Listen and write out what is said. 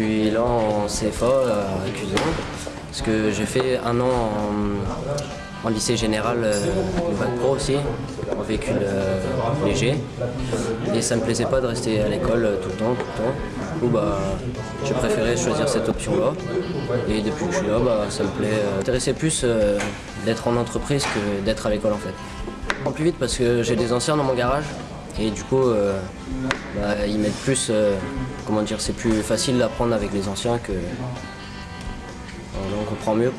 là en CFA à Cusion. Parce que j'ai fait un an en, en lycée général, euh, le bac pro aussi, en véhicule euh, léger. Et ça me plaisait pas de rester à l'école euh, tout le temps, tout le temps. Du coup, bah, j'ai préféré choisir cette option-là. Et depuis que je suis là, bah, ça me plaît. Euh, m'intéressait plus euh, d'être en entreprise que d'être à l'école en fait. Je prends plus vite parce que j'ai des anciens dans mon garage. Et du coup, euh, bah, ils mettent plus. euh, comment dire, c'est plus facile d'apprendre avec les anciens que. on comprend mieux.